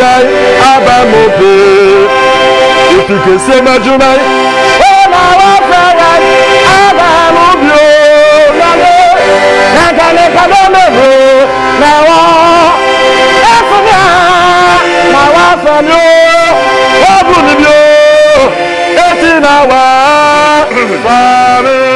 yai aba mope ifike se majuma ona wa fara aba mubio nalo naka ne kado mebo na wa efuna na wa fano obunibio eti na wa fare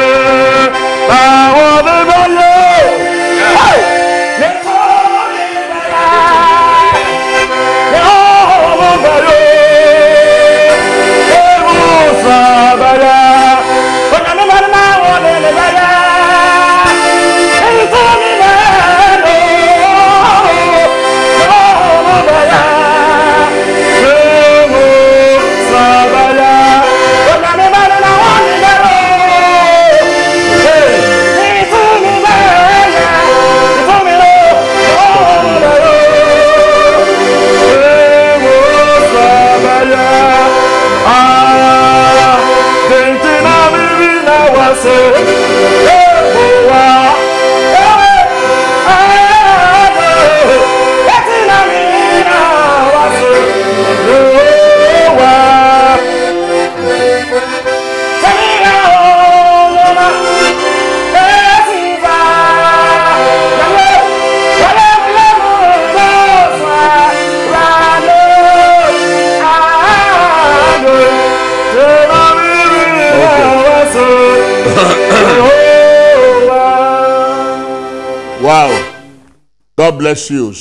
God bless you.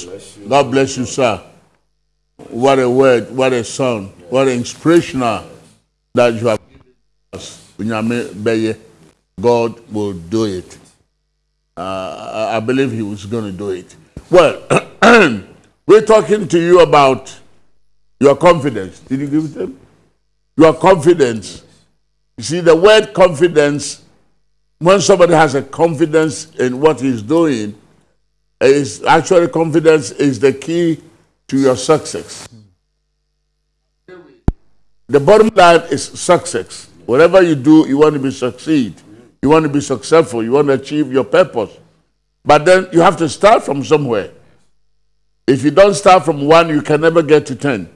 God bless you, sir. What a word, what a song, what an inspirational that you have given us. God will do it. Uh, I I believe He was going to do it. Well, we're talking to you about your confidence. Did you give it them? Your confidence. You see, the word confidence, when somebody has a confidence in what he's doing, is actually confidence is the key to your success. The bottom line is success. Whatever you do, you want to be succeed. You want to be successful. You want to achieve your purpose. But then you have to start from somewhere. If you don't start from one, you can never get to ten.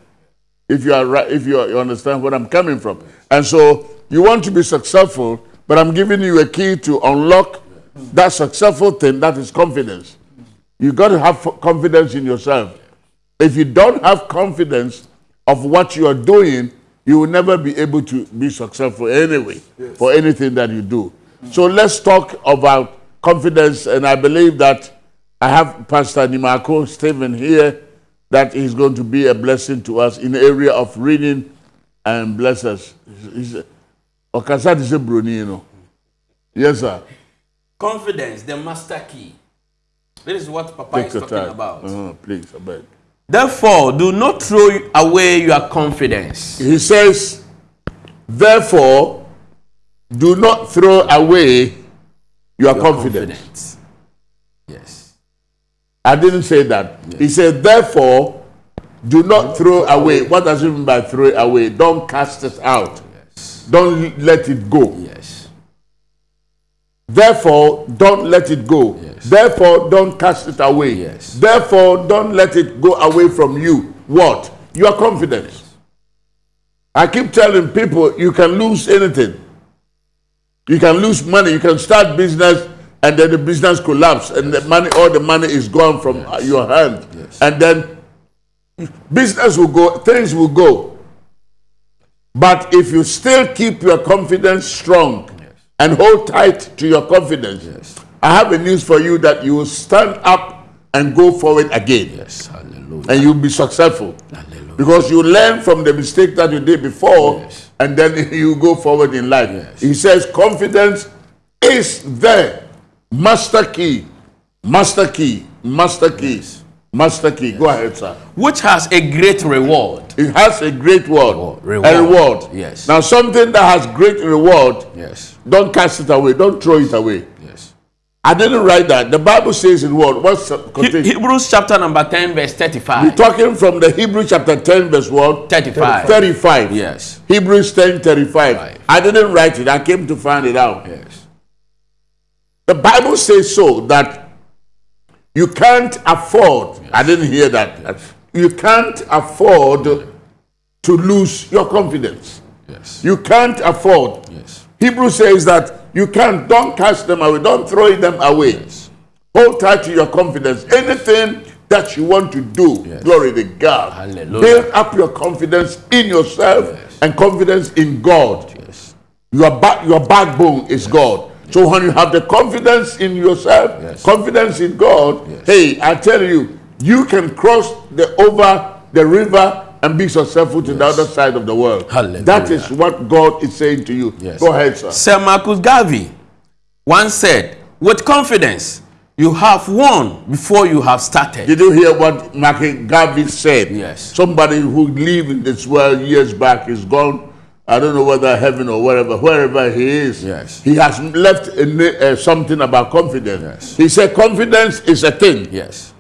If you are right, if you, are, you understand where I'm coming from, and so you want to be successful, but I'm giving you a key to unlock that successful thing. That is confidence. You got to have confidence in yourself. If you don't have confidence of what you are doing, you will never be able to be successful anyway for anything that you do. So let's talk about confidence, and I believe that I have Pastor Nimako Stephen here that is going to be a blessing to us in the area of reading and bless us. He's- Okasa is a Bruni, you know. Yes, sir. Confidence, the master key. This is what Papa Take is talking time. about. Uh-huh, please, I beg. Therefore, do not throw away your confidence. He says, therefore, do not throw away your, Your confidence. Yes. I didn't say that. He said, therefore, do not throw away. What does it mean by throw away? Don't cast it out. Yes. Don't let it go. Yes. Therefore, don't let it go. Yes. Therefore, don't cast it away. Yes. Therefore, don't let it go away from you. What? Your confidence. I keep telling people you can lose anything. You can lose money. You can start business and then the business collapse and the money, all the money is gone from your hand. And then business will go, things will go. But if you still keep your confidence strong and hold tight to your confidence, Yes. I have a news for you that you will stand up and go forward again Yes. Hallelujah. and you'll be successful. Hallelujah. Because you learn from the mistake that you did before Yes. and then you go forward in life. Yes. He says confidence is the master key. Master key. Master key. Master key. Go ahead, sir. Which has a great reward. It has a great word. Oh, reward. A reward. Yes. Now something that has great reward, Yes. don't cast it away. Don't throw it away. Yes. I didn't write that. The Bible says in what? What's He- Hebrews chapter number 10, verse 35. We're talking from the Hebrew chapter 10, verse what? 35. 35. Yes. Hebrews 10 35. Right. I didn't write it, I came to find it out. Yes. The Bible says so that you can't afford, I didn't hear that. You can't afford to lose your confidence. Yes. You can't afford. Yes. Hebrew says that you can't, don't cast them away, don't throw them away. Yes. Hold tight to your confidence. Anything that you want to do, yes. glory to God. Hallelujah. Build up your confidence in yourself yes. and confidence in God. Yes. Your, ba your backbone is God. So when you have the confidence in yourself, confidence in God, hey, I tell you, you can cross the over the river and be successful to yes. the other side of the world. Hallelujah. That is what God is saying to you. Yes. Go ahead, sir. Sir Marcus Garvey once said, with confidence, you have won before you have started. Did you hear what Marcus Garvey said? Yes. Somebody who lived in this world years back is gone. I don't know whether heaven or wherever, wherever he is. Yes. He has left uh, something about confidence. Yes. He said confidence is a thing. Yes.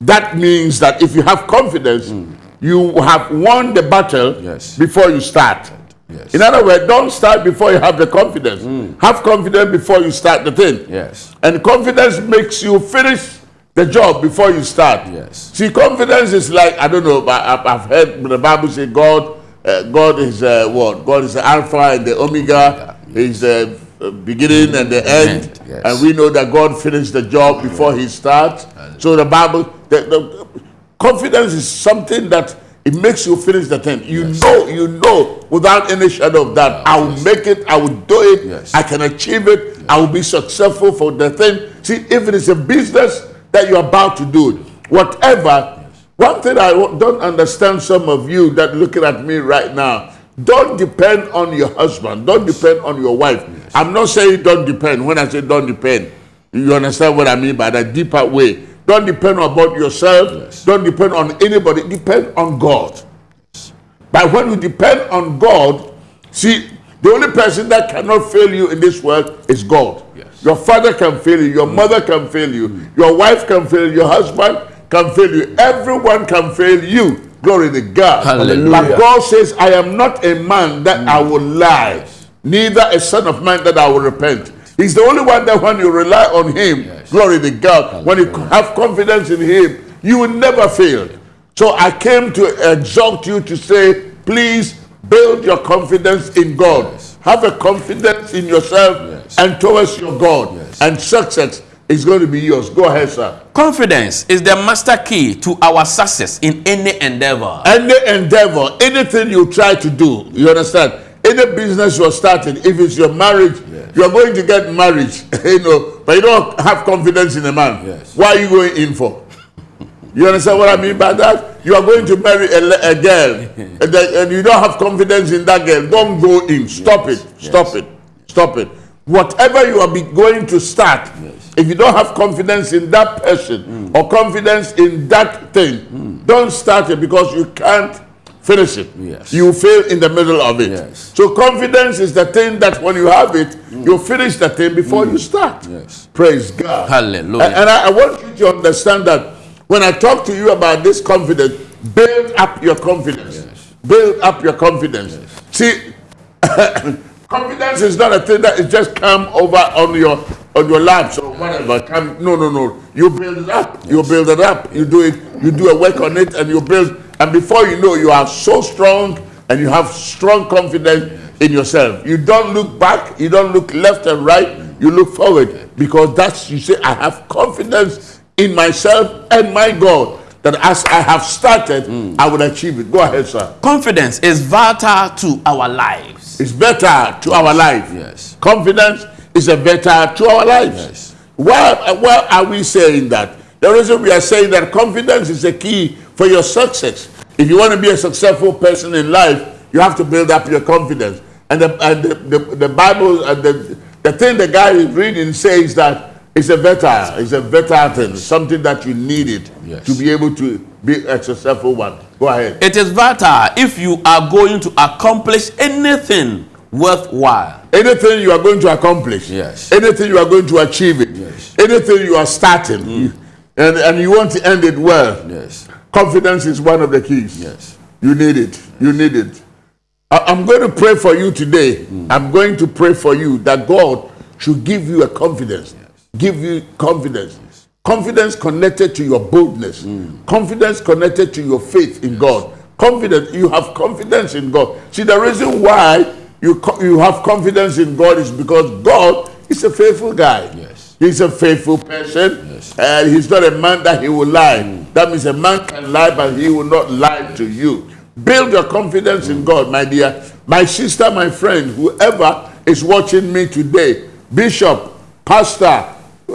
That means that if you have confidence, mm you have won the battle yes. before you start. Yes. In other words, don't start before you have the confidence. Mm. Have confidence before you start the thing. Yes. And confidence makes you finish the job before you start. Yes. See, confidence is like I don't know, but I've heard the Bible say God, uh, God is uh, what? God is the Alpha and the Omega. He's the uh, beginning and the end. Yes. And we know that God finished the job before He starts. So the Bible, the, the, Confidence is something that it makes you finish the thing. You yes. know, you know, without any shadow of doubt, I will yes. make it, I will do it, yes. I can achieve it, I will be successful for the thing. See, if it is a business that you're about to do, whatever, one thing I don't understand some of you that looking at me right now, don't depend on your husband, don't depend on your wife. I'm not saying don't depend. When I say don't depend, you understand what I mean by that deeper way. Don't depend about yourself. Yes. Don't depend on anybody. Depend on God. Yes. But when you depend on God, see, the only person that cannot fail you in this world is God. Yes. Your father can fail you. Your mm. mother can fail you. Mm. Your wife can fail you. Your husband can fail you. Everyone can fail you. Glory to God. Hallelujah. But God says, I am not a man that mm. I will lie, neither a son of man that I will repent. He's the only one that when you rely on him, yes. glory to God, Hallelujah. when you have confidence in him, you will never fail. So I came to exhort you to say, please build your confidence in God. Yes. Have a confidence in yourself yes. and towards your God. And success is going to be yours. Go ahead, sir. Confidence is the master key to our success in any endeavor. Any endeavor, anything you try to do, you understand? Any business you're starting, if it's your marriage, yes. you're going to get married, you know, but you don't have confidence in a man. Yes. Why are you going in for? You understand what I mean by that? You are going to marry a, a girl and, the, and, you don't have confidence in that girl. Don't go in. Stop yes. it. Stop it. Stop it. Whatever you are going to start, if you don't have confidence in that person mm. or confidence in that thing, mm. don't start it because you can't finish it. Yes. You fail in the middle of it. Yes. So confidence is the thing that when you have it, mm. you finish the thing before mm. you start. Yes. Praise God. Hallelujah. And, and I, I, want you to understand that when I talk to you about this confidence, build up your confidence. Yes. Build up your confidence. Yes. See, confidence is not a thing that is just come over on your on your laps or whatever. Come, no, no, no. You build it up. Yes. You build it up. You do it. You do a work on it, and you build and before you know, you are so strong and you have strong confidence in yourself. You don't look back, you don't look left and right, you look forward because that's, you say, I have confidence in myself and my God that as I have started, mm. I will achieve it. Go ahead, sir. Confidence is vital to our lives. It's better to our life. Yes. Confidence is a better to our lives. Yes. Why, why are we saying that? The reason we are saying that confidence is a key for your success. If you want to be a successful person in life, you have to build up your confidence. And the, and the, the, the Bible, and the, the thing the guy is reading says that it's a better, it's a better thing, something that you needed yes. to be able to be a successful one. Go ahead. It is better if you are going to accomplish anything worthwhile. Anything you are going to accomplish. Yes. Anything you are going to achieve it. Yes. Anything you are starting. Mm. And, and you want to end it well. Yes. Confidence is one of the keys. Yes. You need it. Yes. You need it. I, am going to pray for you today. Mm. I'm going to pray for you that God should give you a confidence. Yes. Give you confidence. Yes. Confidence connected to your boldness. Mm. Confidence connected to your faith in God. confidence. You have confidence in God. See, the reason why you, you have confidence in God is because God is a faithful guy. He's a faithful person. Yes. And he's not a man that he will lie. Mm. That means a man can lie, but he will not lie to you. Build your confidence in mm. God, my dear. My sister, my friend, whoever is watching me today, bishop, pastor,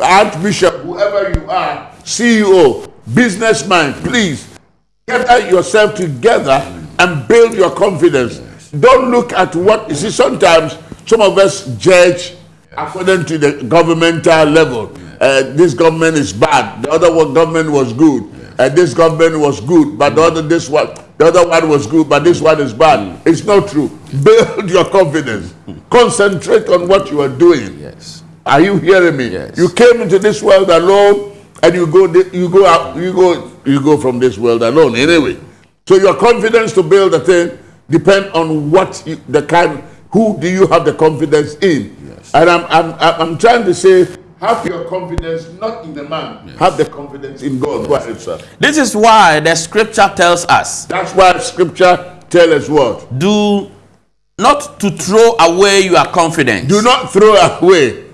archbishop, whoever you are, CEO, businessman, please gather yourself together and build your confidence. Don't look at what you see. Sometimes some of us judge according to the governmental level. Uh, this government is bad. The other one government was good. Uh, this government was good, but the other this one, the other one was good, but this one is bad. It's not true. Build your confidence. Concentrate on what you are doing. Yes. Are you hearing me? Yes. You came into this world alone, and you go, you go out, you go, you go from this world alone. Anyway, so your confidence to build a thing depend on what you, the kind, who do you have the confidence in? Yes. And I'm, I'm, I'm trying to say, have your confidence not in the man, have the confidence in God. Sir. This is why the scripture tells us That's why Scripture tells us what. do not to throw away your confidence. Do not throw away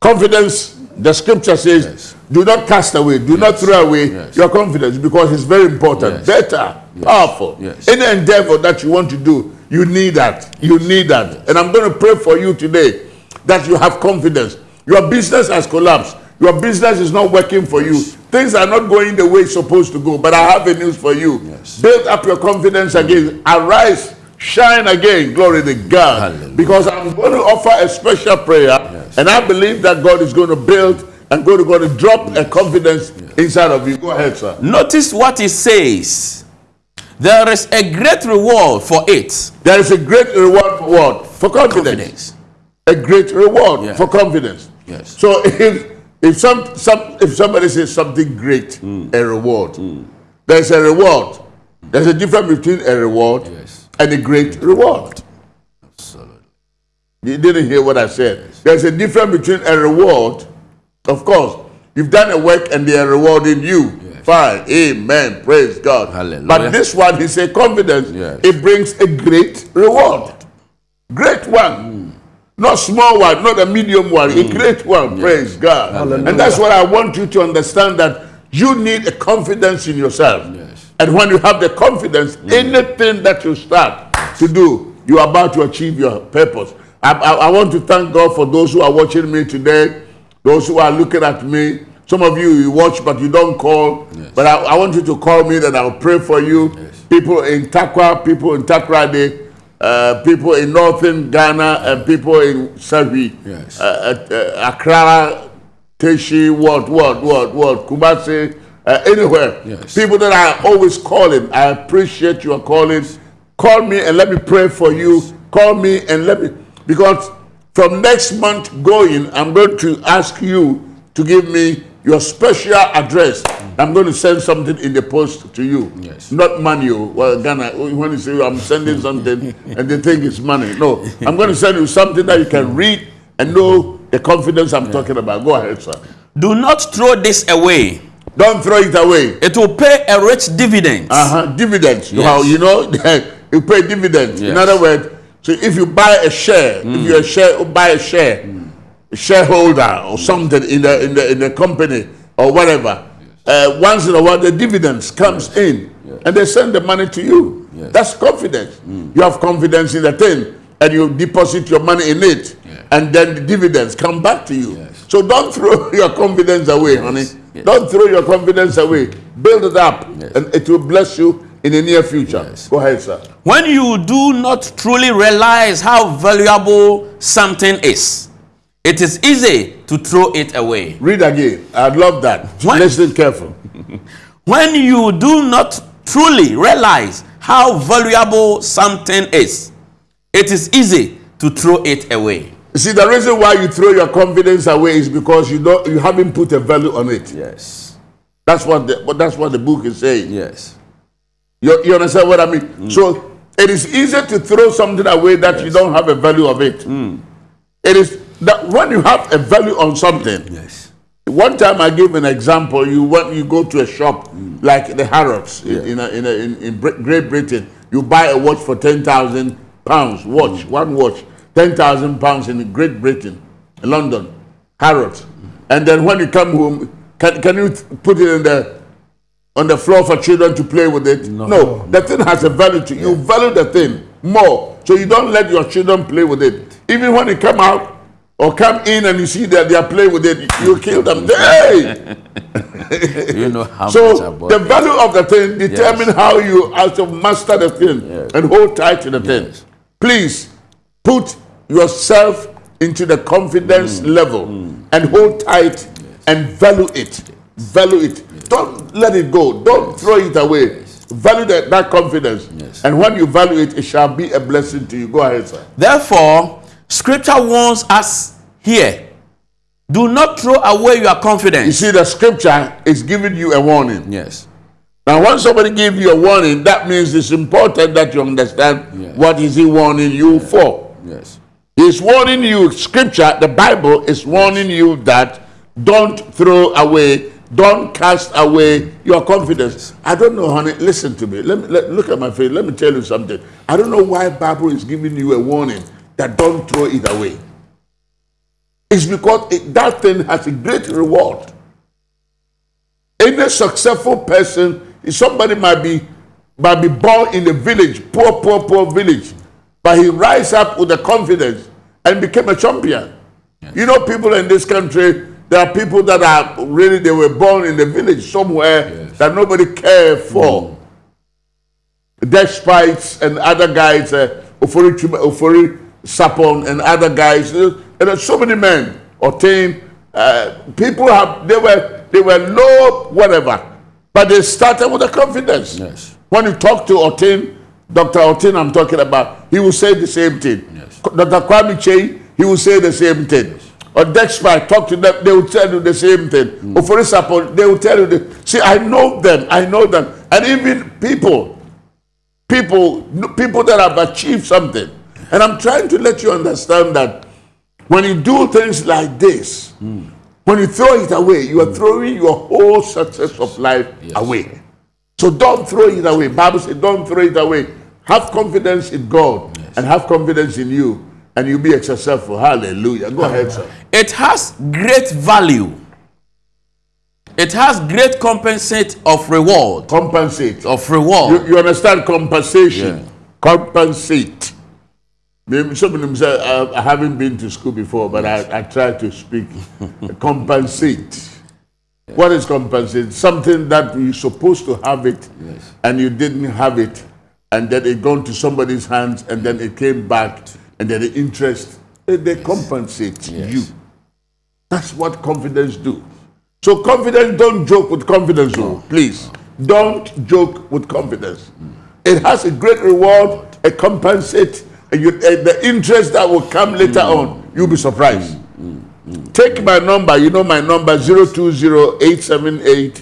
confidence. The Scripture says, Yes. do not cast away, do not throw away Yes. your confidence because it's very important, Yes. better, powerful. Yes. Any endeavor that you want to do, you need that. You need that. And I'm going to pray for you today that you have confidence. Your business has collapsed. Your business is not working for you. Things are not going the way it's supposed to go. But I have a news for you. Yes. Build up your confidence again. Arise, shine again. Glory to God. Hallelujah. Because I'm going to offer a special prayer. Yes. And I believe that God is going to build and God is going to drop a confidence inside of you. Go ahead, sir. Notice what it says. There is a great reward for it. There is a great reward for what? For confidence. Confidence. A great reward Yeah. for confidence. Yes. So if if some some if somebody says something great, Hmm. a reward, there's a reward. There's a difference between a reward Yes. and a great reward. Absolutely. You didn't hear what I said. There's a difference between a reward, of course. You've done a work and they are rewarding you. Yes. Fine. Amen. Praise God. Hallelujah. But this one, he said confidence. Yes. It brings a great reward. Great one. Not small one, not a medium one, a mm. great one. Praise God. And that's what I want you to understand that you need a confidence in yourself. Yes. And when you have the confidence, mm. anything that you start to do, you are about to achieve your purpose. I, I, I want to thank God for those who are watching me today, those who are looking at me. Some of you, you watch, but you don't call. Yes. But I, I want you to call me, that I'll pray for you. Yes. People in Tarkwa, people in Takrade, uh, people in northern Ghana, and people in Savi, Yes. uh, uh, uh, Accra, Teshie, what, what, what, what, Kumasi, uh, anywhere. Yes. People that are always calling. I appreciate your calling. Call me and let me pray for you. Call me and let me, because from next month going, I'm going to ask you to give me your special address. I'm going to send something in the post to you. Yes. Not money. oh. Well, Ghana, when you say I'm sending something and they think it's money. No, I'm going to send you something that you can read and know the confidence I'm talking about. Go ahead, sir. Do not throw this away. Don't throw it away. It will pay a rich dividend. Uh-huh. Dividends. Yes. How you know you pay dividends. In Yes. other words, so if you buy a share, if you're a share buy a share, a shareholder or something in the in the in the company or whatever, uh, once in a while the dividends comes in and they send the money to you. Yes. That's confidence. You have confidence in the thing and you deposit your money in it Yeah. and then the dividends come back to you. Yes. So don't throw your confidence away, honey. Yes. Don't throw your confidence away. Build it up Yes. and it will bless you in the near future. Yes. Go ahead, sir. When you do not truly realize how valuable something is, it is easy to throw it away. Read again. I'd love that. What? Listen careful. When you do not truly realize how valuable something is, it is easy to throw it away. See, the reason why you throw your confidence away is because you don't you haven't put a value on it. Yes. That's what the but that's what the book is saying. Yes. You, you understand what I mean? Mm. So it is easy to throw something away that you don't have a value of it. Mm. It is that when you have a value on something, Yes. One time I give an example. You want you go to a shop mm. like the Harrods in- in, a, in, a, in in Great Britain. You buy a watch for ten thousand pounds. Watch mm. one watch, ten thousand pounds in Great Britain, London, Harrods. Mm. And then when you come home, can, can you put it in the on the floor for children to play with it? No, the thing has a value to you. You value the thing more, so you don't let your children play with it. Even when you come out or come in and you see that they are playing with it, you kill them. Hey! You know how So the it. value of the thing determine how you also master the thing Yes. and hold tight to the thing. Please put yourself into the confidence Mm. level and hold tight and value it. Value it. Don't let it go. Don't throw it away. Value that, that confidence. Yes. And when you value it, it shall be a blessing to you. Go ahead, sir. Therefore, scripture warns us here do not throw away your confidence. You see, the scripture is giving you a warning. Yes. Now, when somebody gives you a warning, that means it's important that you understand Yes. what is he warning you for. Yes. He's warning you, scripture, the Bible is warning you that don't throw away, don't cast away your confidence. I don't know, honey. Listen to me. Let me let, look at my face. Let me tell you something. I don't know why Bible is giving you a warning that don't throw it away. It's because it, that thing has a great reward. Any successful person, somebody might be might be born in a village, poor, poor, poor village, but he rise up with the confidence and became a champion. You know, people in this country, there are people that are really they were born in the village somewhere that nobody cared for. Despite and other guys, uh, Ofori, Ofori Sarpong and other guys, and there's so many men, Otain, uh, people have, they were, they were low, whatever, but they started with a confidence. Yes. When you talk to Otin, Dr. Otin, I'm talking about, he will say the same thing. Yes. Dr. Kwame Kyei, he will say the same thing. Or Dexpy, talk to them, they will tell you the same thing. Mm. Or for example, they will tell you, the, see, I know them, I know them. And even people, people, people that have achieved something. And I'm trying to let you understand that when you do things like this, when you throw it away, you are throwing your whole success of life away. So don't throw it away. Bible says, don't throw it away. Have confidence in God and have confidence in you, and you'll be successful. Hallelujah. Go ahead, sir. It has great value. It has great compensate of reward. Compensate. Of reward. You, you understand compensation? Yeah. Compensate. Maybe some of them say, uh, I haven't been to school before, but I, I try to speak. compensate. What is compensate? Something that you're supposed to have it Yes. and you didn't have it, and then it gone to somebody's hands, and then it came back, and then the interest, they, they compensate Yes. you. That's what confidence do. So confidence, don't joke with confidence, oh, please. Don't joke with confidence. It has a great reward, a compensates, and you, and the interest that will come later on, you'll be surprised. Take my number, you know my number, 020-878-1111.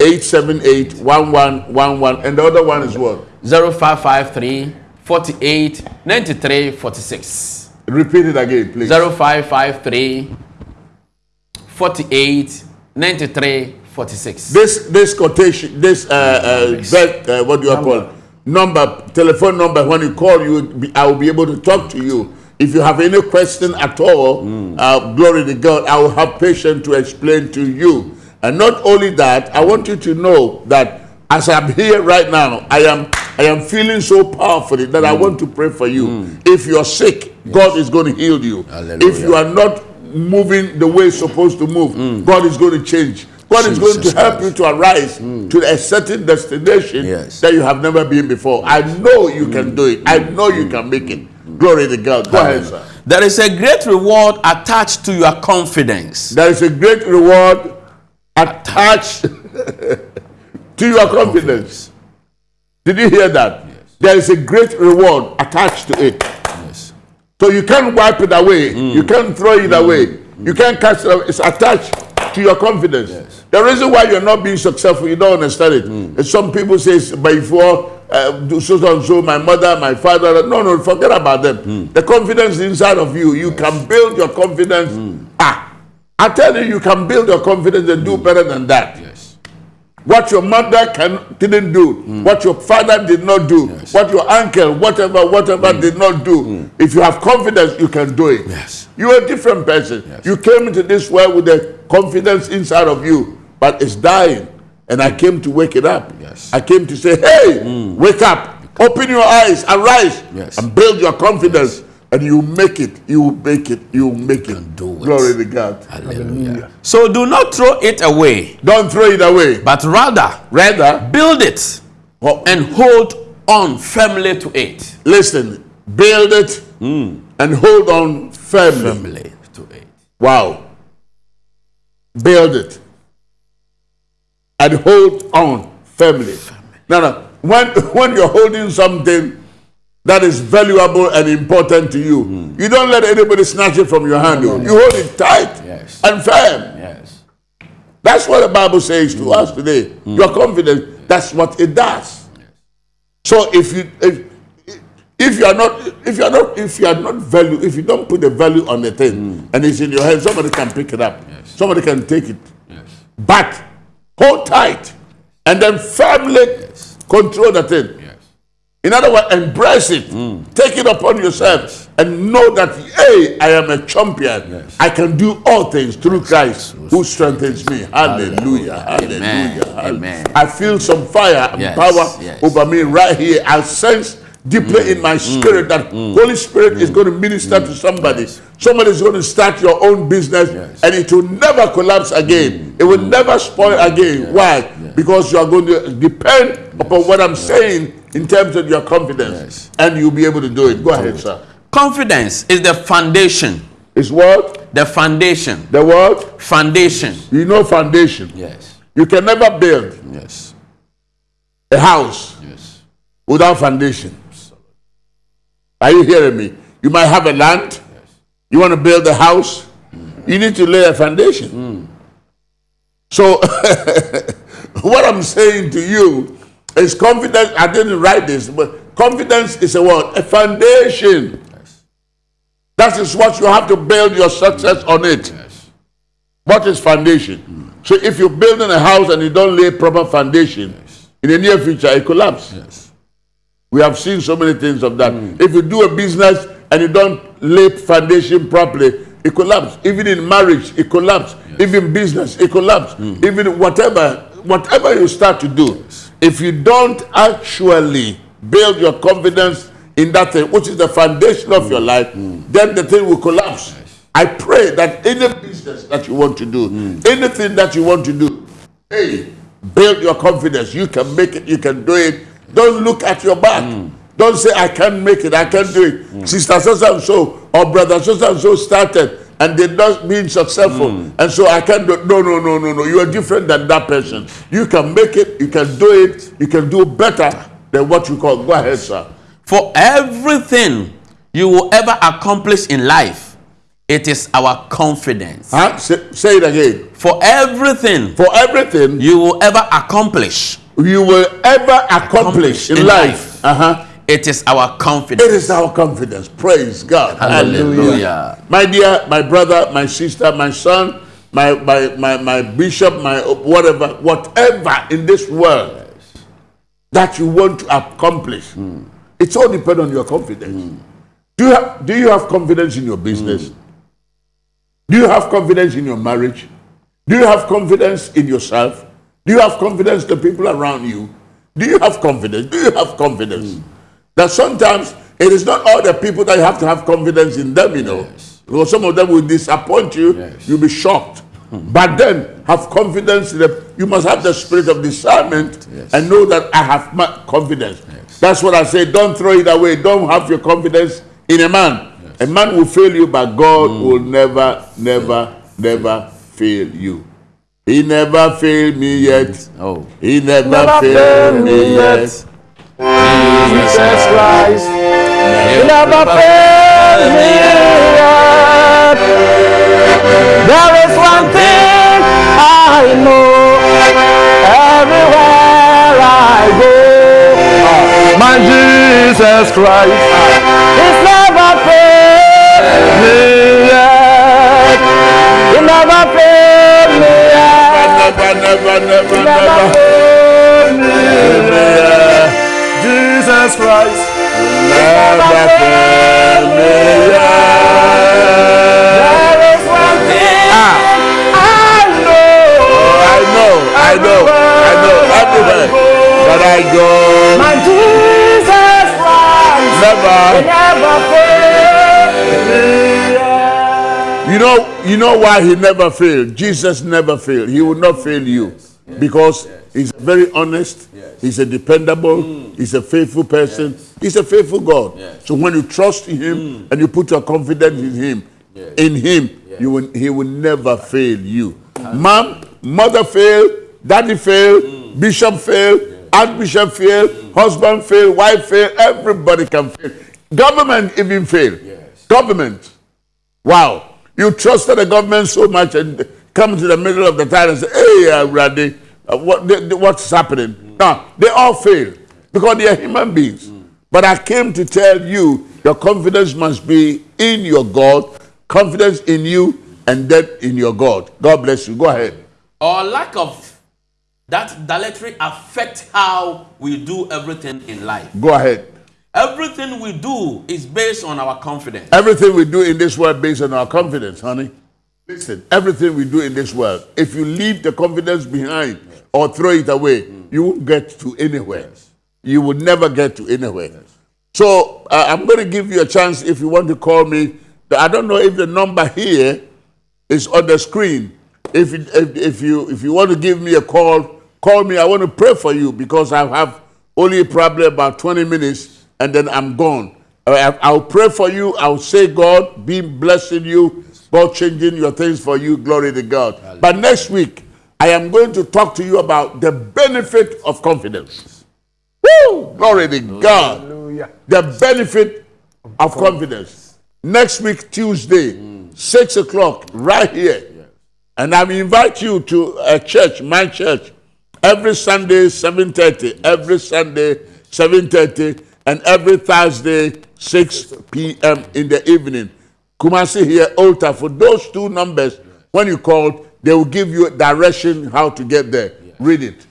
020-878-1111. And the other one is what? 0553 48 93 46. Repeat it again, please. 0553 48 93 46. This this quotation, this uh, uh, uh, what do you call it? number, telephone number. When you call, you be, I will be able to talk to you. If you have any question at all, uh, glory to God, I will have patience to explain to you. And not only that, I want you to know that as I'm here right now, I am I am feeling so powerfully that I want to pray for you. If you're sick, God is going to heal you. Hallelujah. If you are not moving the way it's supposed to move, God is going to change. God is going to Jesus help Christ. you to arise hmm. to a certain destination Yes. that you have never been before. I know you can hmm. do it. I hmm. know you can make it. Glory to God. Go ahead, sir. There is a great reward attached to your confidence. There is a great reward attached to your confidence. Did you hear that? There is a great reward attached to it. Yes. So you can't wipe it away. You can't throw it away. You can't cast it away. It's attached to your confidence. The reason why you're not being successful, you don't understand it. And Some people say, before uh, so and so, my mother, my father. No, no, forget about them. Hmm. The confidence inside of you, you can build your confidence. Hmm. Ah, I tell you, you can build your confidence and do better than that. Yes. What your mother can didn't do, what your father did not do, Yes. what your uncle, whatever, whatever did not do. If you have confidence, you can do it. Yes. You're a different person. Yes. You came into this world with the confidence inside of you, but it's dying. And I came to wake it up. Yes. I came to say, hey, wake up, open your eyes, arise, Yes. and build your confidence. And you make it, you make it, you make it. do it. Glory to God. Hallelujah. So do not throw it away, Don't throw it away. but rather Rather, build it oh, and hold on firmly to it. listen, build it hmm. and hold on firmly. Firmly to it. Wow. Build it and hold on firmly. No, no. When, when you're holding something that is valuable and important to you, hmm. you don't let anybody snatch it from your hand. You hold it tight Yes. and firm. Yes. That's what the Bible says to hmm. us today. Hmm. You're confident. That's what it does. So if you if, if you are not if you are not if you are not value if you don't put the value on the thing and it's in your hand, somebody can pick it up. Yes. Somebody can take it. Yes. But hold tight and then firmly control the thing. Yes. In other words, embrace it. Mm. Take it upon yourself and know that, hey, I am a champion. Yes. I can do all things through Christ who strengthens me. Hallelujah. Hallelujah. Amen. hallelujah. Amen. I feel some fire and Yes, power yes. over me right here. I sense deeply in mm. my spirit that mm. Mm. Holy Spirit is going to minister to somebody. Somebody is going to start your own business Yes. and it will never collapse again. It will never spoil again. Why? Because you are going to depend upon what I'm saying in terms of your confidence Yes. and you'll be able to do it. Go ahead, sir. Confidence is the foundation. It's what? The foundation. The what? Foundation. You know foundation. Yes. You can never build Yes. a house Yes. without foundation. Are you hearing me? You might have a land. You want to build a house. You need to lay a foundation. So, what I'm saying to you is confidence. I didn't write this, but confidence is a what? A foundation. Yes. That is what you have to build your success on it. Yes. What is foundation? So if you're building a house and you don't lay proper foundation, in the near future it collapse. Yes. We have seen so many things of that. Mm. If you do a business and you don't lay foundation properly, it collapses. Even in marriage, it collapse. Even business, it collapse. Mm. Even whatever, whatever you start to do, if you don't actually build your confidence in that thing, which is the foundation of mm. your life, then the thing will collapse. I pray that any business that you want to do, anything that you want to do, hey, build your confidence. You can make it, you can do it. Don't look at your back. Don't say, I can't make it, I can't do it. Sister so and so or brother so and so started and they're not being successful. And so I can't do No, no, no, no, no. You are different than that person. You can make it, you can do it, you can do better than what you call. Go ahead, sir. For everything you will ever accomplish in life, it is our confidence. Huh? Say, say it again. For everything For everything you will ever accomplish you will ever accomplish in, life, life. uh-huh, It is our confidence. it is our confidence. Praise God. Hallelujah. My dear, my brother, my sister, my son, my, my, my, my bishop, my whatever, whatever in this world that you want to accomplish, hmm. it's all depend on your confidence. Hmm. Do, you have, do you have confidence in your business? Hmm. Do you have confidence in your marriage? Do you have confidence in yourself? Do you have confidence in the people around you? Do you have confidence? Do you have confidence? Hmm. That sometimes it is not all the people that you have to have confidence in them, you know. Because some of them will disappoint you, Yes. you'll be shocked. Hmm. But then have confidence in them. You must have the spirit of discernment Yes. and know that I have my confidence. That's what I say. Don't throw it away. Don't have your confidence in a man. A man will fail you, but God hmm. will never, never, never fail you. He never failed me yet. Oh. He never, Never failed failed me me yet. yet. Jesus Christ, He never failed me yet. There is one thing I know. Everywhere I go, My Jesus Christ is never failed me Jesus Christ. Never fail me. There is one thing Ah, I know. I know, I know, I know, everywhere that I go, My Jesus Christ never. never failed me. You know, you know why he never failed. Jesus never failed. He will not fail you because he's very honest. He's a dependable. Mm. He's a faithful person. He's a faithful God. So when you trust in Him mm. and you put your confidence in Him, in Him, you will, He will never fail you. Mom, mother failed, daddy failed, mm. bishop failed, archbishop failed, husband failed, wife failed. Everybody can fail. Government even fail. Government. Wow. You trusted the government so much and come to the middle of the time and say, hey, uh, Randy, uh, what, what's happening? now? they all fail because they are human beings. But I came to tell you your confidence must be in your God, confidence in you, and then in your God. God bless you. Go ahead. Or lack of that directory affect how we do everything in life. Go ahead. Everything we do is based on our confidence. Everything we do in this world based on our confidence, honey. Listen, everything we do in this world, if you leave the confidence behind or throw it away, you won't get to anywhere. You will never get to anywhere. So uh, I'm going to give you a chance if you want to call me. I don't know if the number here is on the screen. If, you- if, if, you, if you want to give me a call, call me. I want to pray for you because I have only probably about 20 minutes and then I'm gone. I- I'll pray for you. I'll say, God, be blessing you, God changing your things for you. Glory to God. But next week, I am going to talk to you about the benefit of confidence. Woo! Glory to God Hallelujah. the benefit of confidence. Next week, Tuesday, mm. 6 o'clock, right here. And I invite you to a church, my church, every Sunday, 7.30, every Sunday, 7.30, and every Thursday, 6 p.m. in the evening. Kumasi here, altar. For those two numbers, when you call, they will give you a direction how to get there. Read it.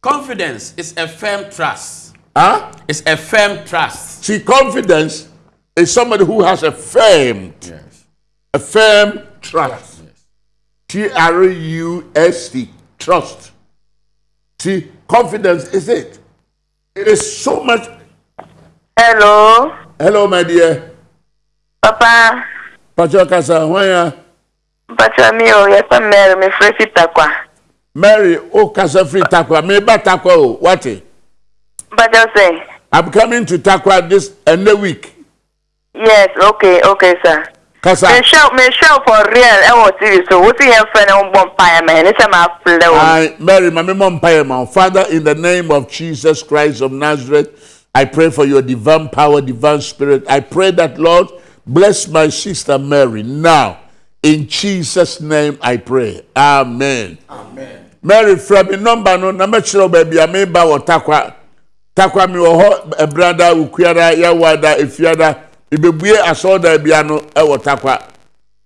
Confidence is a firm trust. Huh? It's a firm trust. See, confidence is somebody who has a firm, a firm trust. T R U S T, trust. See, confidence is it. It is so much. Hello, Hello, my dear. papa. Pacho Kasa, when ya- Mpacha mi o, yɛsɛ Mary, me frɛ Sita kwa. Mary, oh, Kasa free Takwa. Me ba Takwa, oh, what? it? Mpacha sɛ, I'm coming to Takwa this end the week. yes, okay, okay, sir. Kasa, Me show, me show for real ɛwɔ TV so, wosi yɛn fɛ na wɔbɔ mpaeɛ ma yɛn, ne sɛ ma filɛ wɔn. I, Mary, my mom. Father, in the name of Jesus Christ of Nazareth, I pray for your divine power, divine spirit. I pray that, Lord, bless my sister Mary now. In Jesus' name I pray. Amen. Amen. Mary, from the number no, na wo baabi a meba wɔ takwa. Takwa mi wɔ hɔ ɛbrada, ukuada, yawada, efiada. Ibebue asɔɔda bia no ɛwɔ eh, takwa.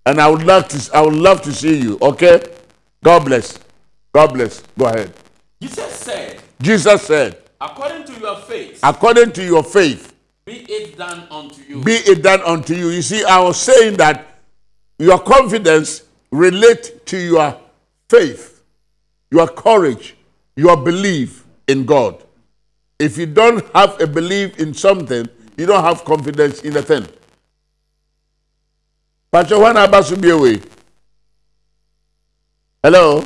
And I would love to I would love to see you, okay? God bless. God bless. Go ahead. Jesus said, Jesus said, according to your faith, according to your faith, be it done unto you. be it done unto you. You see, I was saying that your confidence relate to your faith, your courage, your belief in God. If you don't have a belief in something, you don't have confidence in a thing. Pastor Juan be away. Hello,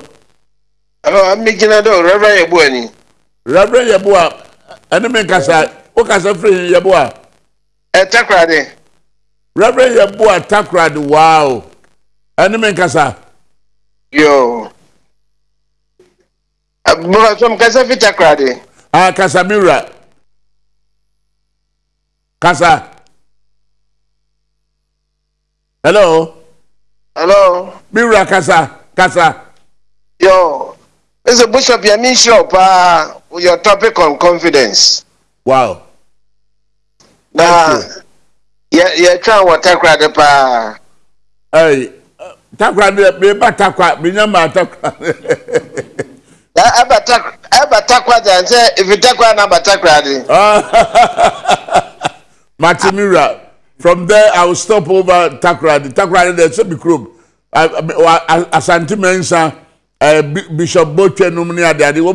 Hello, I'm making a dog, Reverend Yabuani. Reverend Yabua, enemy kasa, o kasa free Yabua. A takrade. Reverend Yabua Takrad, wow. Enemy kasa. Yo. But some Kasafi takrade. Ah, Casamira. Casa. Hello. Hello. Mira Casa. Casa. Yo. Mr. Bishop, you mean sure, pa, with your topic on confidence. Wow. na yɛ yɛtwa wɔ takoradi paa Hey, takwa de me ba takwa me nya ma takwa. na ɛba tak ɛba takwa de sɛ efi takwa na aba takoradi Matimira. From there I will stop over Takra. The Takra there so be krom. Asante Mensa uh, Bishop Botwe no mni ade ade wo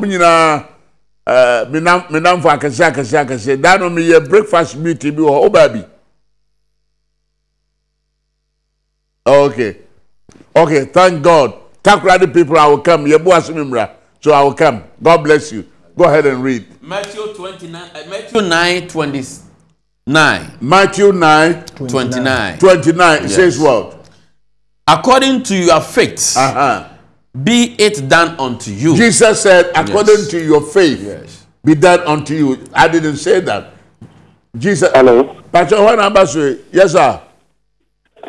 nyina uh, menam menam for akese akese akese da no me ye breakfast meeting bi oba bi. Okay. Okay, thank God. Takra the people I will come. Ye bo asimimra. So I will come. God bless you. Go ahead and read. Matthew 29, uh, Matthew 9, 29. Matthew 9 29. 29 it Yes. says what? According to your faith, Uh-huh. Be it done unto you. Jesus said, according Yes. to your faith, Yes. be done unto you. I didn't say that. Jesus. Hello. Pastor, what number say? Yes, sir.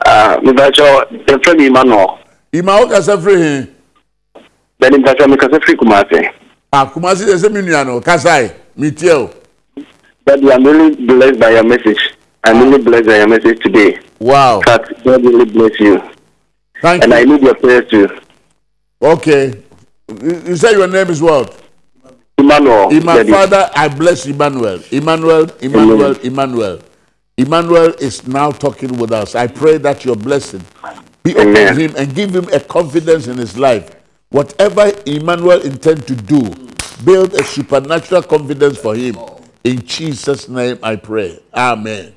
Ah, mibachọ efe mi Emmanuel. Ima o kasa free him. Bẹẹni mibachọ mi kasa firi Kumasi. Ah, Kumasi de se mi nua no kasai. Tie o. Daddy, I'm really blessed by your message. I'm really blessed by your message today. Wow. Fact, God really bless you. Thank And I you. need your prayers too. Okay. You you say your name is what? Emmanuel. Ima Daddy. Father, I bless Emmanuel. Emmanuel, Emmanuel, Emmanuel. Emmanuel is now talking with us. I pray that your blessing be upon him and give him a confidence in his life. Whatever Emmanuel intend to do, build a supernatural confidence for him. In Jesus' name I pray. Amen.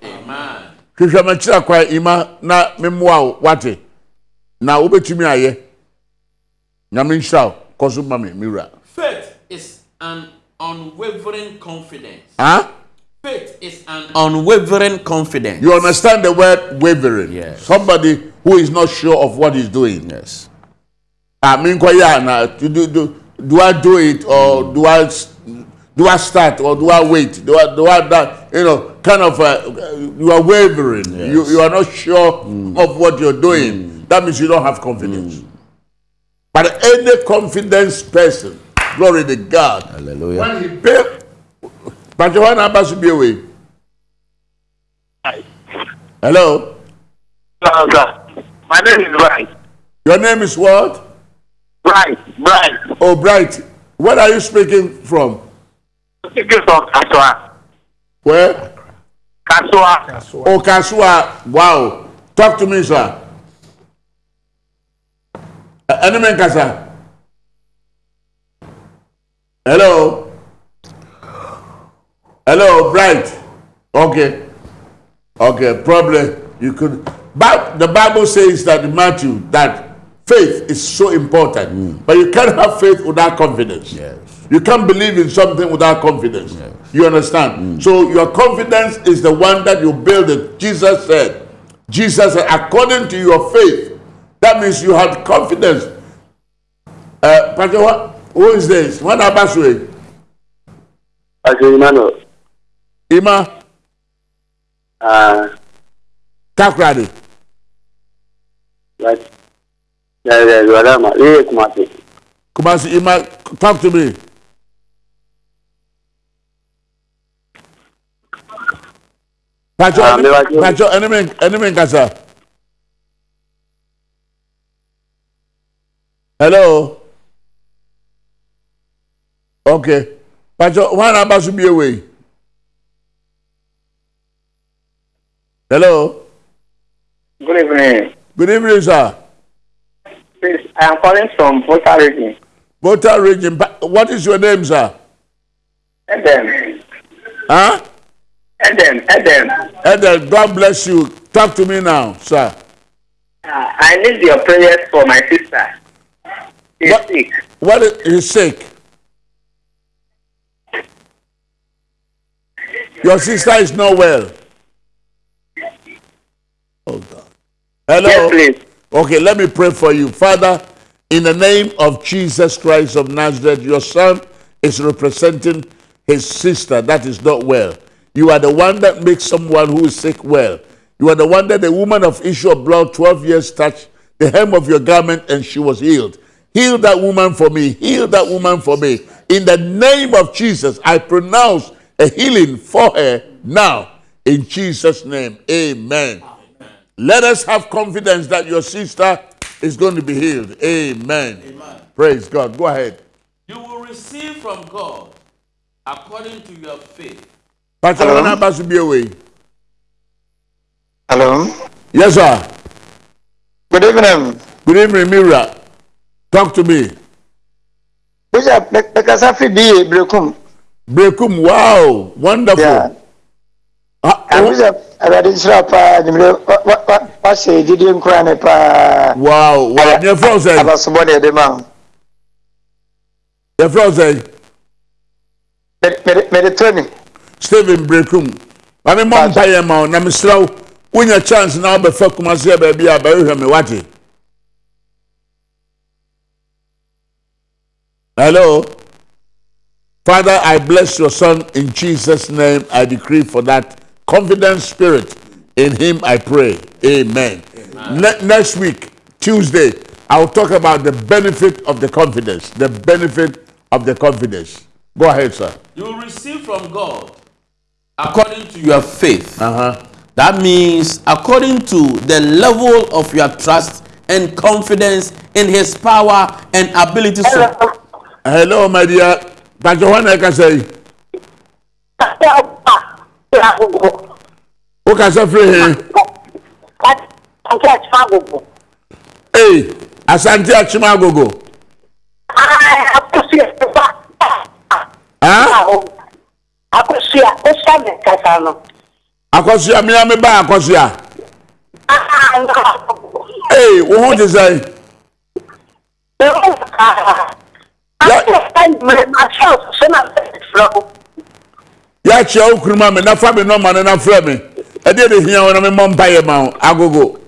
hwehwɛ makyerɛ kwa ima na memmoa wo wate na wobɛtumi ayɛ nyame nhyira wo kɔ so ma me mewura Faith is an unwavering confidence. huh? Faith is an unwavering confidence. You understand the word wavering? Yes. Somebody who is not sure of what he's doing. yes. I mean, do, do, do, do I do it or do I do I start or do I wait? Do I do I that? You know, kind of uh, you are wavering. You you are not sure of what you're doing. That means you don't have confidence. But any confidence person, glory to God. Hallelujah. When he pay, but Johanna Abbas will be away. Hello. my name is bright Your name is what? bright bright Oh, Bright. Where are you speaking from? speaking from kasua Where? kasua Oh, Kasua. Wow. Talk to me, sir. Enemy Kasa. Hello. Hello, Bright. Okay. Okay, probably you could. But the Bible says that in Matthew that faith is so important, hmm. but you can't have faith without confidence. Yes. You can't believe in something without confidence. yes. You understand? Hmm. So your confidence is the one that you build it. Jesus said, Jesus said, according to your faith, that means you had confidence. Uh, Pastor, what, who is this? What about you? Pastor Emmanuel. Ima Ah, Takradi. right. Yeah, yeah, you are. Yeah, Kumasi. Kumasi Ima, talk to me. Pacho, Ah, enemy, va- Pacho, enemy, enemy Hello. Okay. Pacho, one about to be away. Hello. good evening Good evening, sir. please i am calling from Volta region Volta region. What is your name, sir? eden Huh? eden eden Edel, God bless you. Talk to me now, sir. uh, i need your prayers for my sister she's What? sick What is he's sick? Your sister is not well. Oh God. Hello. yes please Okay, let me pray for you. Father, in the name of Jesus Christ of Nazareth, your son is representing his sister that is not well. You are the one that makes someone who is sick well. You are the one that the woman of issue of blood 12 years touched the hem of your garment and she was healed. Heal that woman for me. Heal that woman for me. In the name of Jesus, I pronounce a healing for her now. In Jesus' name, amen. Let us have confidence that your sister is going to be healed. Amen. Praise God. Go ahead. You will receive from God according to your faith. Pastor Hello? Barnabas will be away. Hello. Yes, sir. Good evening. Good evening, Mira. Talk to me. Bishop, Bekasa fi bi Brekum. Brekum, wow, wonderful. Yeah. Ah, And oh, Bishop, Awurade nhyira paa nimire wahyɛ gyidie nkora ne paa. wow, wow. Your friend said, Abasobɔ na ɛde ma wo. your friend said, Mede- mede- Mede to ni. Stephen Brekum. I mean, mom, pay him out. I'm slow. When your chance now, but fuck my say, baby, I bury him. What? Hello. Father, I bless your son in Jesus' name. I decree for that confident spirit. In him I pray. Amen. Ne- next week, Tuesday, I'll talk about the benefit of the confidence. The benefit of the confidence. Go ahead, sir. You will receive from God according to your faith. Uh-huh. That means according to the level of your trust and confidence in His power and ability. So, Hello, my dear. Pastor Juan I can say, who can say free here? Hey, Asante Achimagogo. Huh? akosua osa mi kasa no Akosia, me and me ba Akosia. Hey, wo ho te say? Ya chia wo kuruma me na fa me no ma ne na frɛ me. E de de hia wo na me mɔ mpa ye ma wo. agogo.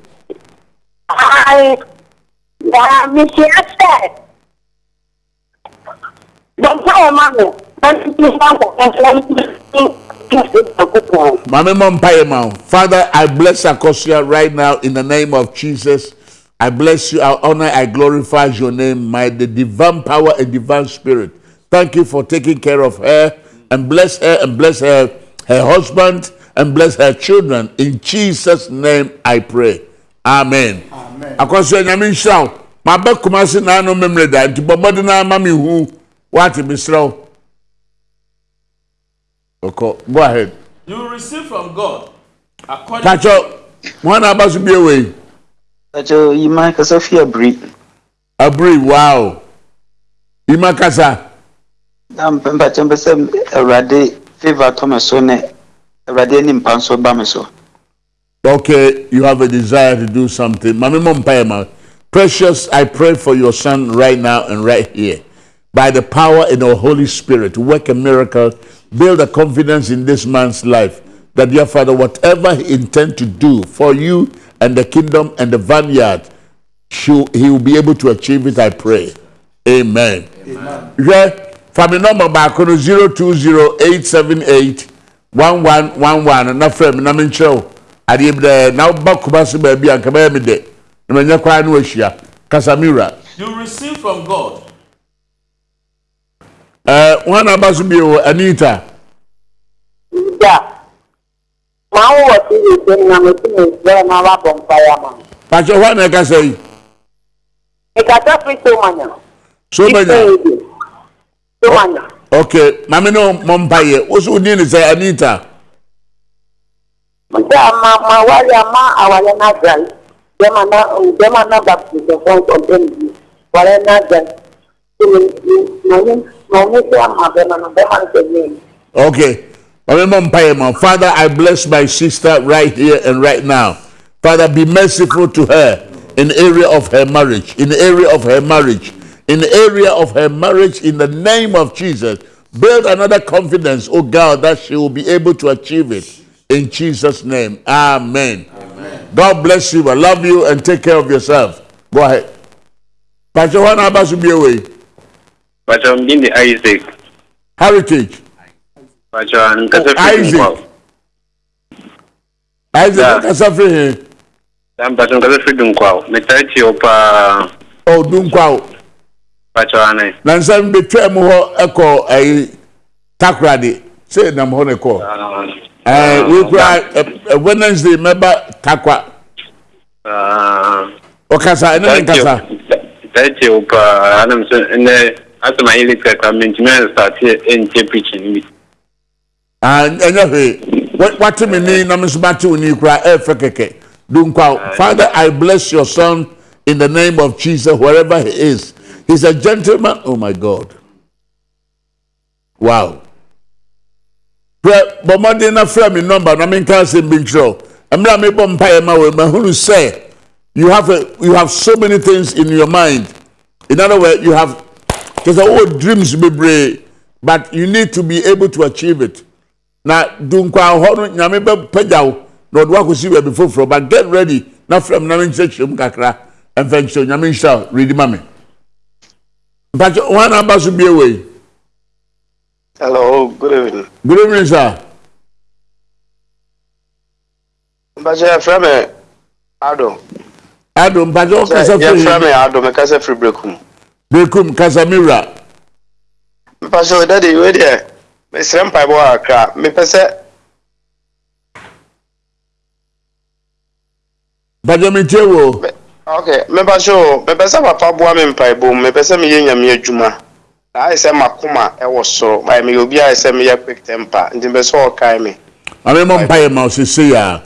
Ma me mɔ mpa ye ma wo. Father, I bless Akosia right now in the name of Jesus. I bless you, I honor, I glorify your name, my the divine power and divine spirit. Thank you for taking care of her and bless her and bless her, her husband and bless her children. In Jesus' name I pray. Amen. Amen. Akosia nyame nhyira wo. Ma ba kumase na no memre da nti bɔbɔde na ma me hu. What wo. Okay, go ahead. you receive from God according Pacho, one aba so be away. Kasa fi abiri. Abri, wow. Ima kasa. Na mpempa chembe Awurade favor tɔ me so ne Awurade ani mpa nso ba me so. Okay, you have a desire to do something. Mami Mompayama, precious, I pray for your son right now and right here. By the power in the Holy Spirit, to work a miracle, build a confidence in this man's life. That, dear Father, whatever he intends to do for you and the kingdom and the vineyard, she- he will be able to achieve it, I pray. Amen. Amen. Family number back on 020 1111 na frɛ me na menkyerɛ wo adeɛ bi dɛ na woba koma so baabi a nka bɛyɛ me dɛ na manyɛ koraa ne wahyia kasamira you will receive from God uh, wana aba so bio anita maa wo wɔ ti yi sɛ na mo ti mi bɛrɛ na wa bɔ mpa ya ma pakyɛ hɔ na ɛkasa yi ìkàtà fi tó ma nya so manya tó ma nya okay mame ne mɔ mpayɛ wo so wodi ne sɛ anita nta ma ma wari a ma awari na gal dɛma na dɛma na ba fi sɛ fɔn sɔn tɛ mi wari na gal na ni na ni sɛ ama bɛma na bɛma ni sɛ mi. Okay. Remember, Mpayema, Father, I bless my sister right here and right now. Father, be merciful to her in the area of her marriage, in the area of her marriage, in the area of her marriage, in the name of Jesus. Build another confidence, oh God, that she will be able to achieve it. In Jesus' name. Amen. God bless you. I love you and take care of yourself. Go ahead. Pastor Juan Abbas will be away. Pacho mjini Isaac. Heritage. Pacho nkasa Oh, fi Isaac. dunkwao. Isaac, Yeah. kasa free here. Dan pacho nkasa fi dunkwao. Metachi opa Oh, Dunkwao. pacho ane. na nsɛm betwa mu hɔ ɛkɔ ɛyi takoradi sɛ nam hɔ ne kɔ Ah, Uh, we kura uh, Wednesday member takwa. Uh, Okasa, ene ne thank you. nkasa. Thank you, pa. Anam so, ne, asema hili kaka, mentimi start nche preaching bi. Enye hwe. What what me ni na me so ba te oni kura. Do nkwa. Father, I bless your son in the name of Jesus wherever he is. He's a gentleman. Oh my God. Wow. Hwɛ bɔmmɔden na frɛ me number na menka asɛm bi nkyerɛ wo. mmerɛ a mebɔ mpaeɛ ma wo mahunu sɛ you have a, you have so many things in your mind in other words you have there's all dreams bebree but you need to be able to achieve it na dunkwa hɔ no nyame bɛpagya wo. Na ɔde wakɔsi baabi foforɔ. But get ready. Na frɛ me na menkyerɛkyerɛ mu kakra. Ɛmfa nkyerɛ nyame nhyira redi ma me. Mpakyɛ wɔn a aba so bie wei? Hello good evening. Good evening sir. Mpakyɛ yɛfrɛ me ado. Ado mpakyɛ ɔkasa yɛfrɛ me firi ado mekasa firi brekum. Bekum kasamira mpakyɛ dade wei deɛ mesrɛ mpaebɔ kakra mepɛ sɛ mpakyɛ metie wo. Ok mepakyɛ o mepɛ sɛ papa boa me mpaebɔ mu mepɛ sɛ meyɛ nyame adwuma. Na ayɛ sɛ makoma ɛwɔ soro. Ayɛ meyɛ obi ayɛ sɛ meyɛ quick temper. Nti mepɛ sɛ ɔkae me. Ame mo mpaye ma osisi ya.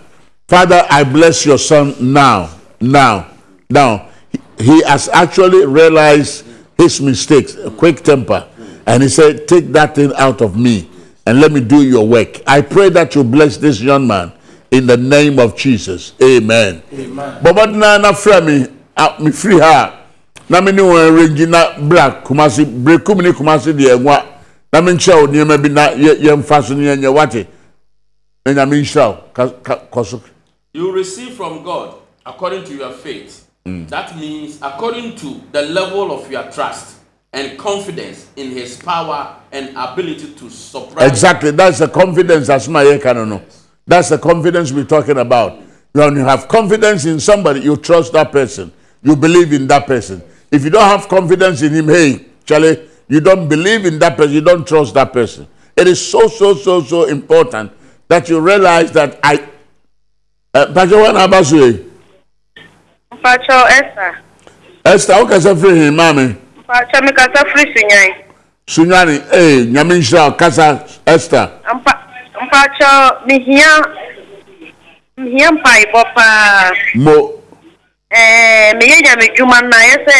Father, I bless your son now, now, now. He has actually realized his mistakes, a quick temper, and he said, "Take that thing out of me and let me do your work." I pray that you bless this young man in the name of Jesus. Amen. Amen. But na na fra me, free her. Na me ni won range na black kumasi brekum ni kumasi de enwa. Na me nkyɛ wo nneɛma bi na yɛmfa so ne yɛnyɛ wate na nyame nhyira wo Ka- ka- kɔ so You receive from God according to your faith. Mm. That means according to the level of your trust and confidence in His power and ability to surprise. exactly. That's the confidence asoma yɛka no no. That's the confidence we're talking about. When you have confidence in somebody you trust that person. You believe in that person. If you don't have confidence in him hey charlie you don't believe in that person you don't trust that person. It is so so so so important that you realize that i uh, Pastor Wan Abasoe, mpakyɛw ɛsa Esther, wokasa firi hin maame mpakyɛw mekasa firi sunyan sunyani ee nyame nhyira wo kasa Esther mpa mpakyɛw mehia mehia mpaebɔ paa mo ɛɛ meyɛ nyame dwuma na ayɛ sɛ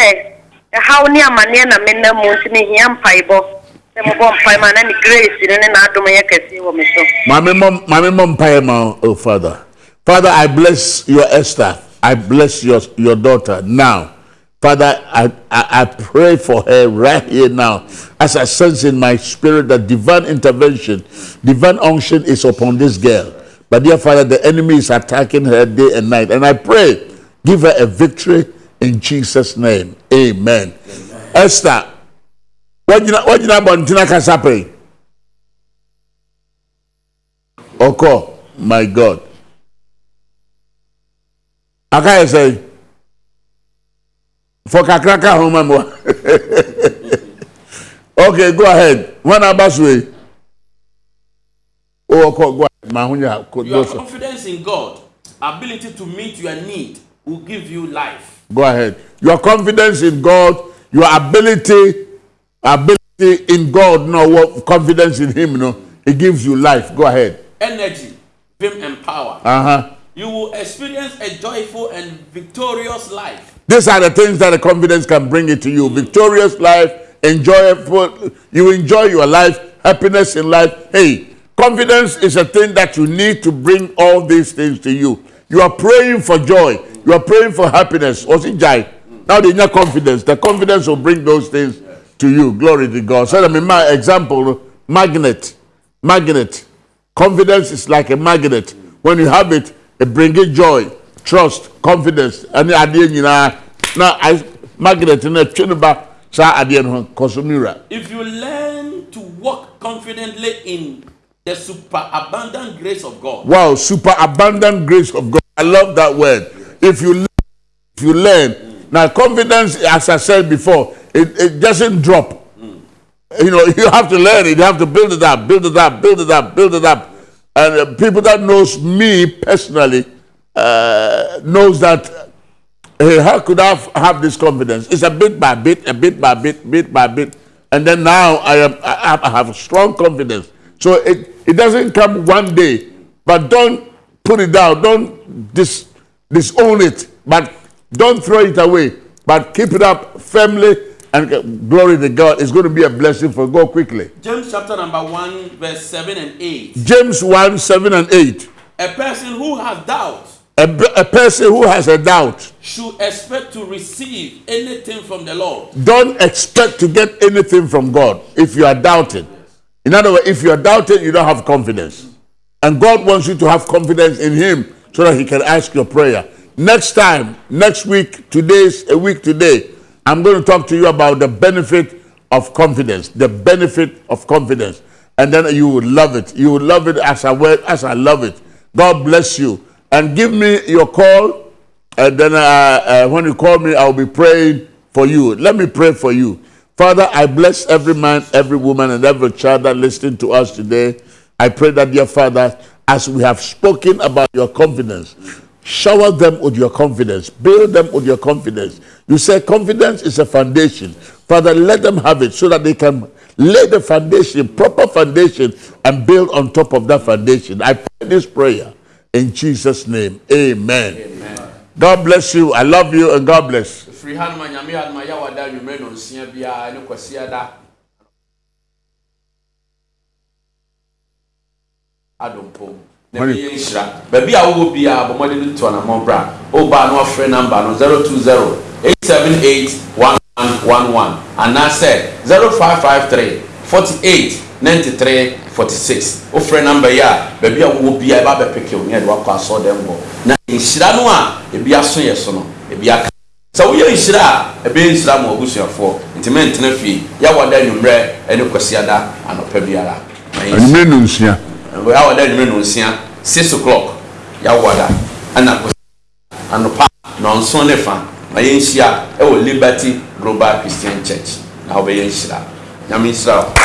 ɛhaw ne amanneɛ na menam mu nti mehia mpaebɔ sɛ mobɔ mpae ma na ne grace no ne n'adom yɛ kɛseɛ wɔ me so Mami mom, mami mom pay ma, oh Father. Father, I bless your Esther. I bless your, your daughter now. Father, I, I, I pray for her right here now. As I sense in my spirit that divine intervention, divine unction is upon this girl. But dear Father, the enemy is attacking her day and night. And I pray, give her a victory in Jesus' name. Amen. Esther, what you what you know about Tina Kasape? Oko, my God. Aka say, for kakraka home mo. Okay, go ahead. One abaswe. Oh, Oko, go ahead. Your confidence in God, ability to meet your need, will give you life. go ahead. Your confidence in God, your ability, ability in God, no what confidence in Him, no, it gives you life. Go ahead. Energy, vim, and power. Uh huh. You will experience a joyful and victorious life. These are the things that the confidence can bring it to you. Victorious life, enjoyable. You enjoy your life, happiness in life. Hey, confidence is a thing that you need to bring all these things to you. You are praying for joy. You are praying for happiness. What's it, Jai? Now they need confidence. The confidence will bring those things to you. Glory to God. So, I mean, my example, magnet. Magnet. Confidence is like a magnet. When you have it, it brings joy, trust, confidence. And adeɛ nyinaa na I- magnet na twe no ba saa adeɛ no ho kɔsomira. If you learn to walk confidently in the superabundant grace of God, Wow, super abundant grace of God. I love that word. If you learn, if you learn, now confidence, as I said before, it, it doesn't drop. You know, you have to learn it. You have to build it up, build it up, build it up, build it up. and uh, people that knows me personally uh, knows that hey, how could I have, have this confidence? It's a bit by bit, a bit by bit, bit by bit, and then now I am I, I have strong confidence. So it it doesn't come one day, but don't put it down, don't dis, disown it, but don't throw it away, but keep it up firmly. And glory to God, it's going to be a blessing for God quickly. James chapter number 1, verse 7 and 8. James 1 7 and 8. A person who has doubt A, a person who has a doubt, should expect to receive anything from the Lord. don't expect to get anything from God if you are doubting. In other words, if you are doubting, you don't have confidence. And God wants you to have confidence in Him so that He can ask your prayer. Next time, next week, today's a week today, I'm going to talk to you about the benefit of confidence. The benefit of confidence. And then you will love it. You will love it as I as I love it. God bless you. And give me your call. And then uh, uh, when you call me, I'll be praying for you. Let me pray for you. Father, I bless every man, every woman, and every child that listening to us today. I pray that, dear Father, as we have spoken about your confidence, shower them with your confidence, build them with your confidence. You say confidence is a foundation. Father, let them have it so that they can lay the foundation, proper foundation, and build on top of that foundation. I pray this prayer in Jesus' name. Amen. God bless you. I love you and God bless. firi ha noma nyame adoma yɛ wada nwummerɛ no nsia biara ne kwasia da adompo na Mane- ɛyɛ nhyira baabi a wowɔ biara bɔ mmɔden no to anammɔn bra wobaa na wafrɛ number no 020 878 1111 anaasɛ 0553 48 93 46 wofrɛ number yi a baabi a wowɔ biara ɛba bɛpeke wo ne yɛde wakɔ asɔɔdɛm bɔ na nhyira no a ebi aso yɛ so no ebi aka sɛ woyɛ nhyira a ɛbɛyɛ nhyira ma abusuafoɔ nti mentena fie yɛwɔda anwummerɛ ne kwasiada anɔpa biara Anwummerɛ no nsia. yɛwɔda anwummerɛ no nsia 6 o'clock yɛwɔda ɛna anɔpa nɔnson ne fa ma yɛnhyia ɛwɔ liberty global christian church. Na wobɛyɛ nhyira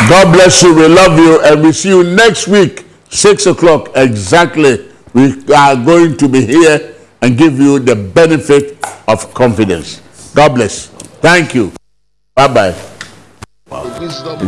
God bless you. We love you. And we see you next week, 6 o'clock exactly. We are going to be here and give you the benefit of confidence. God bless. Thank you. Bye bye. wisdom